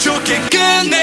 좋게 끝내.